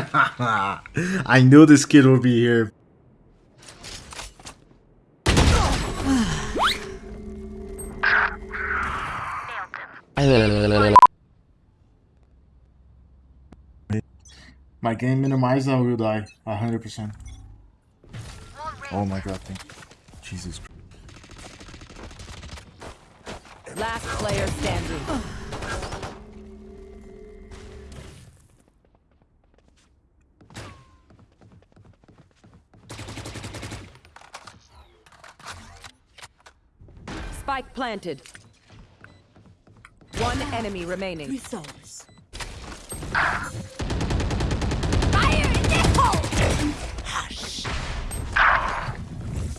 I knew this kid would be here. My game minimized, I will die. 100%. Oh my god, thank you. Jesus Christ. Last player standing. Spike planted. One enemy remaining. souls. Fire in the hole! Hush.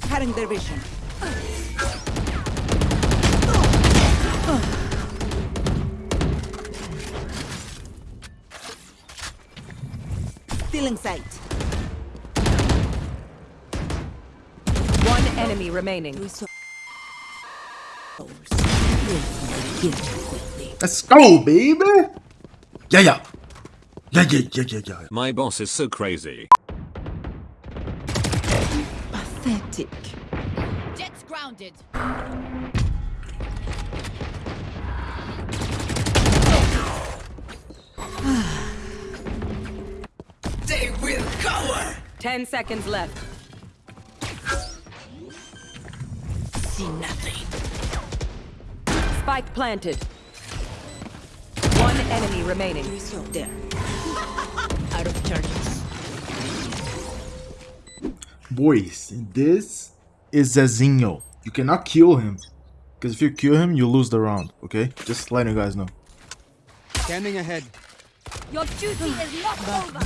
Cutting their vision. Still in sight. One enemy remaining. Souls. Will. Let's go, baby! Yeah, yeah. Yeah, yeah, yeah, yeah, yeah. My boss is so crazy. Pathetic. Jets grounded. They will cower! Ten seconds left. See nothing. Spike planted. One enemy remaining. There. Out of charges. Boys, this is Zezinho. You cannot kill him. Because if you kill him, you lose the round, okay? Just letting you guys know. Scanning ahead. Your duty is not over.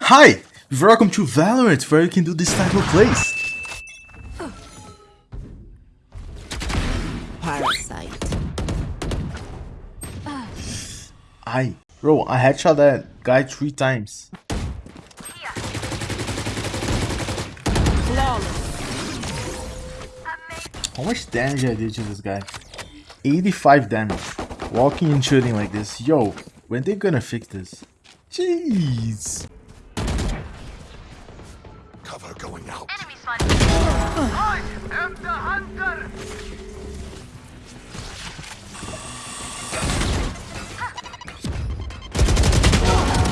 Hi! Welcome to Valorant, where you can do this type of plays. Parasite. I, bro, I headshot that guy three times. How much damage I did to this guy? 85 damage. Walking and shooting like this. Yo, when they gonna fix this? Jeez.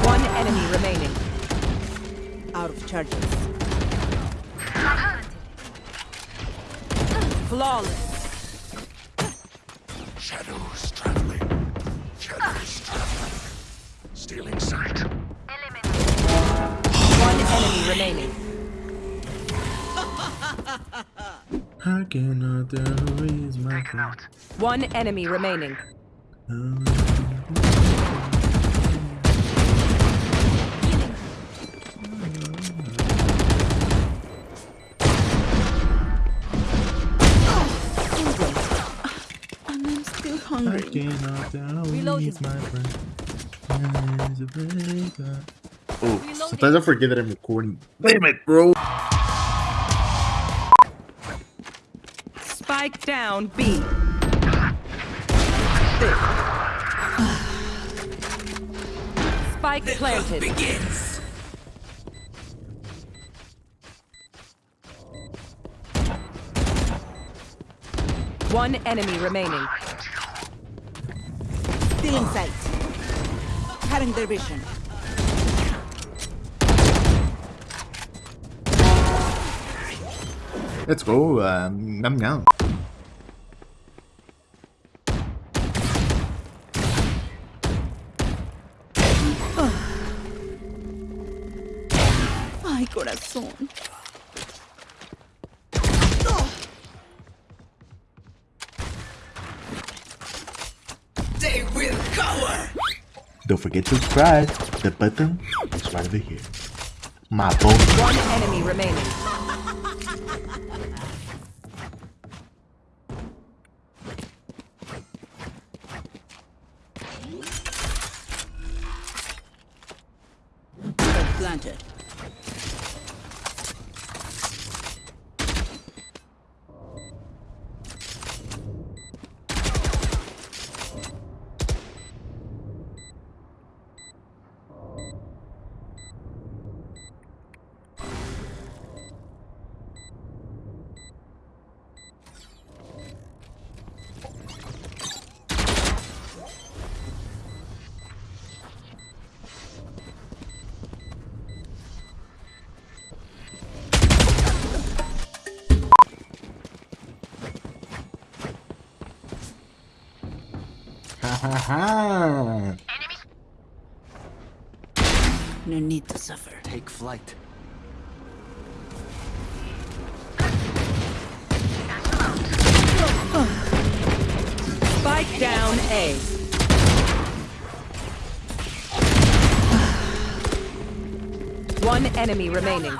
One enemy remaining. Out of charges. Flawless. I cannot tell who is my friend. One enemy remaining. And I'm I cannot tell who my friend. There's a breaker. Oh, sometimes I forget that I'm recording. Damn it, bro. Spike down B. Spike planted. Begins. One enemy remaining. Still in sight. Cutting their vision. Let's go. Um, yum yum. Ay. They will cower! Don't forget to subscribe. The button is right over here. My boy. One enemy remaining. Hahaha. No need to suffer. Take flight. Spike down A. One enemy remaining.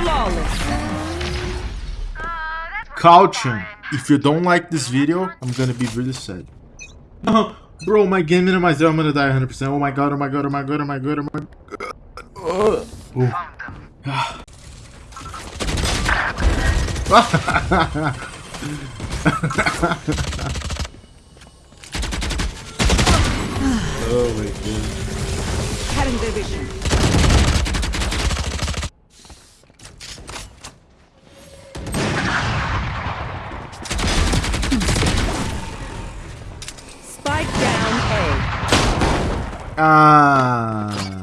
Flawless. Caution. If you don't like this video, I'm gonna be really sad. Bro, my game minimizer, I'm gonna die 100%. Oh my god, oh my god, oh my god, oh my god, oh my god. Ugh. Ooh. oh my god. Cutting their Spike down A. Ah.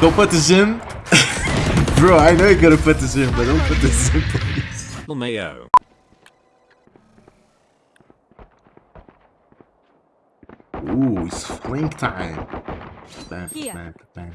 Don't put this in. Bro, I know you gotta put this in, but don't put this in, please. Mayo. Ooh, it's flank time. Bam, bam, bam,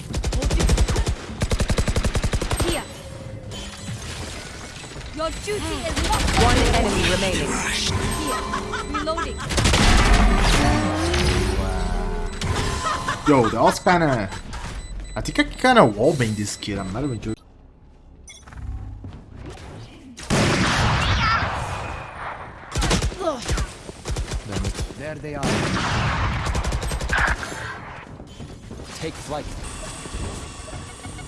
Your duty hmm. is not One enemy remaining. here. Reloading. Yo, that was kinda... I think I kinda wallbang this kid, I'm not even joking. There they are. Take flight.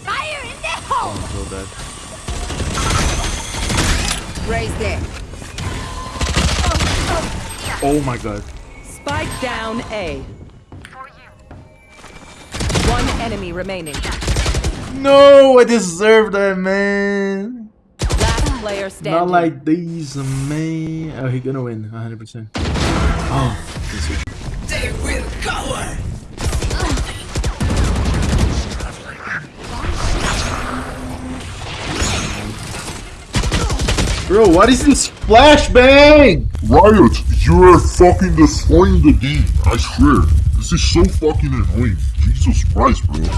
Fire in the hole. I'm so dead. Raise there. Oh my god. Spike down A. One enemy remaining. No, I deserve that, man. Last player standing. Not like these, man. Oh, he gonna win, 100%. Oh, this is- Bro, what is this flashbang? Riot, you are fucking destroying the game. I swear. This is so fucking annoying. Jesus Christ, bro. Down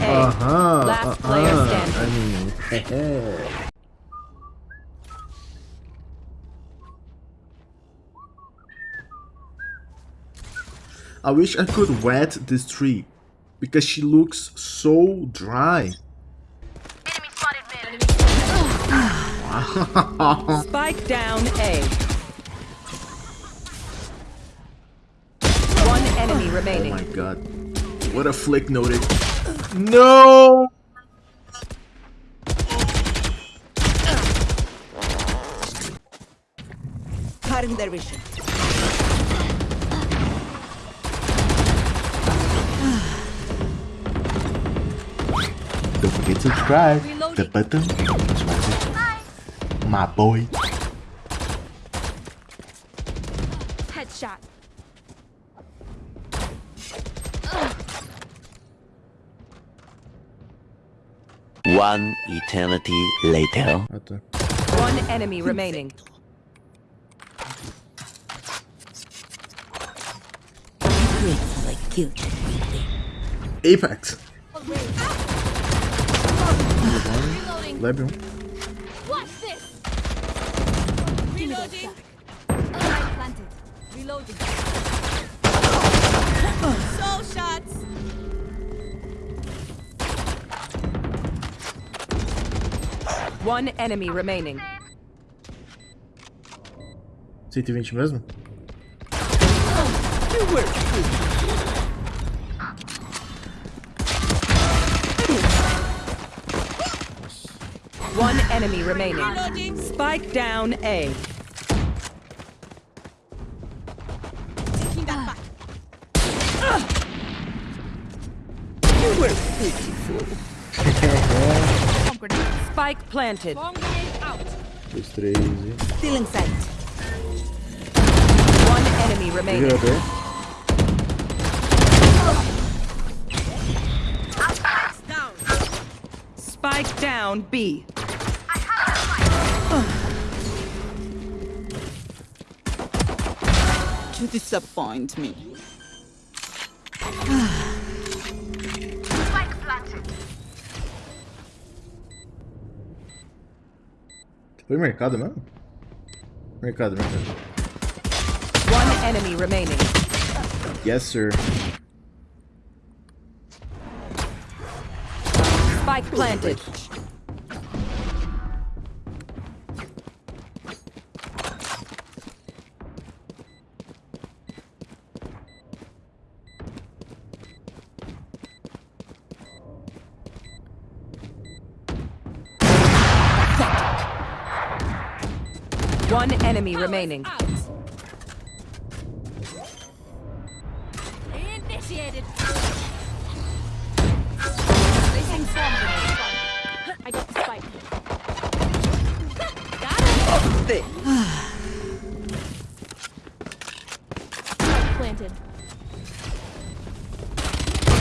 A. Uh-huh. Last player uh-huh. standing. I mean, I wish I could wet this tree because she looks so dry. Spike down A. One enemy oh remaining. Oh remaining. my god. What a flick noted. No! Cutting their vision. Don't forget to subscribe. The button is right there. My boy. Headshot. One eternity later. Right. One enemy remaining. Grateful I. Apex. Oh, Reloading. Lebion. What's this? Reloading. Light planted. Reloading. Soul shots. One enemy remaining. 120 mesmo? One enemy remaining. Spike down A. Taking that back. Bomb. Spike planted. Bomb grenade out. Dois, três e... Sight. One enemy remaining. Jogador. Down. Spike down B. To disappoint me. Foi mercado mesmo? Mercado, mercado. One enemy remaining. Yes, sir. Spike planted. One enemy remaining. Out. Initiated. Placing bomb. I got the spike. Got it. Spike planted.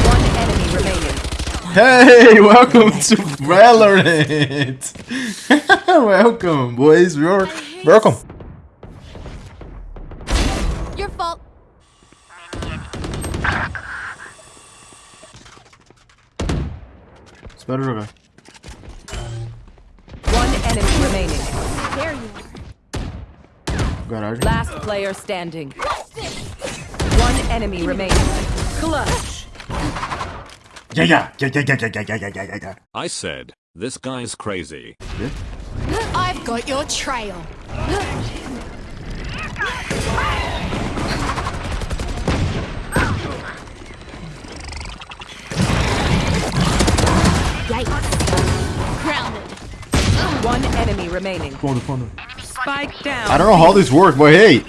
One enemy remaining. Hey, welcome to Valorant. welcome, boys. You're welcome. Espero jogar. One enemy remaining. There you are. Garagem. Last player standing. One enemy remaining. Clutch. Yeah, yeah, yeah, yeah, yeah, yeah, yeah, yeah, yeah, yeah, yeah. I said, this guy's crazy. I've got your trail. Yikes. Grounded. One enemy remaining. Fundo, fundo. Spike down. I don't know how this works, but hey,